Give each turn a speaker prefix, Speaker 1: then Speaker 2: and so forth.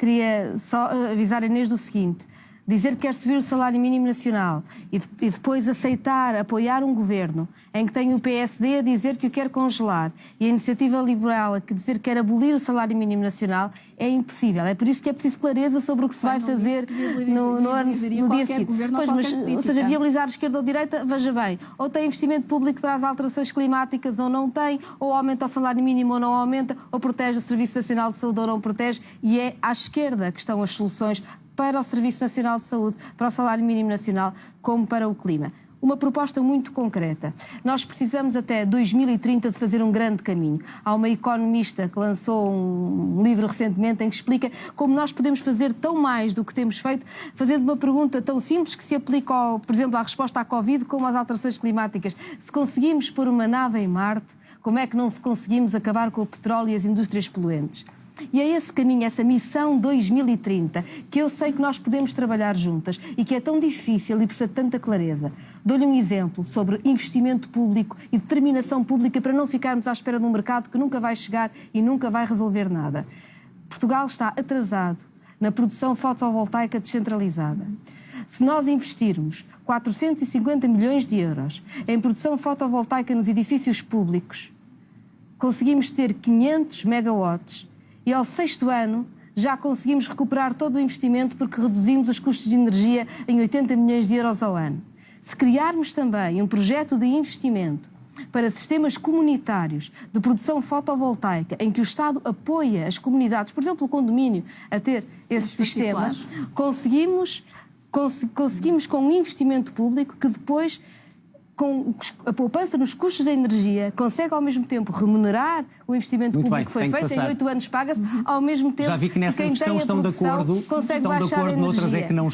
Speaker 1: queria só eh, avisar a Inês do seguinte. Dizer que quer subir o salário mínimo nacional e, de, e, depois aceitar, apoiar um governo em que tem o PSD a dizer que o quer congelar e a iniciativa liberal a dizer que quer abolir o salário mínimo nacional é impossível. É por isso que é preciso clareza sobre o que se vai fazer no, no, no dia seguinte. Pois, mas, ou seja, viabilizar esquerda ou direita, veja bem, ou tem investimento público para as alterações climáticas ou não tem, ou aumenta o salário mínimo ou não aumenta, ou protege o Serviço Nacional de Saúde ou não protege, e é à esquerda que estão as soluções para o Serviço Nacional de Saúde, para o salário mínimo nacional, como para o clima. Uma proposta muito concreta. Nós precisamos até 2030 de fazer um grande caminho. Há uma economista que lançou um livro recentemente em que explica como nós podemos fazer tão mais do que temos feito, fazendo uma pergunta tão simples que se aplica, ao, por exemplo, à resposta à Covid como às alterações climáticas. Se conseguimos pôr uma nave em Marte, como é que não se conseguimos acabar com o petróleo e as indústrias poluentes? E é esse caminho, essa missão 2030, que eu sei que nós podemos trabalhar juntas e que é tão difícil e precisa de tanta clareza. Dou-lhe um exemplo sobre investimento público e determinação pública para não ficarmos à espera de um mercado que nunca vai chegar e nunca vai resolver nada. Portugal está atrasado na produção fotovoltaica descentralizada. Se nós investirmos 450 milhões de euros em produção fotovoltaica nos edifícios públicos, conseguimos ter 500 megawatts e ao sexto ano já conseguimos recuperar todo o investimento porque reduzimos os custos de energia em 80 milhões de euros ao ano. Se criarmos também um projeto de investimento para sistemas comunitários de produção fotovoltaica, em que o Estado apoia as comunidades, por exemplo, o condomínio, a ter esse sistema, conseguimos, cons conseguimos com um investimento público que depois com a poupança nos custos da energia, consegue ao mesmo tempo remunerar o investimento
Speaker 2: Muito
Speaker 1: público que foi feito, em oito anos paga-se, ao mesmo tempo
Speaker 2: Já vi que nessa
Speaker 1: quem
Speaker 2: questão estão de acordo,
Speaker 1: consegue
Speaker 2: estão de
Speaker 1: baixar
Speaker 2: acordo,
Speaker 1: a
Speaker 2: noutras é que não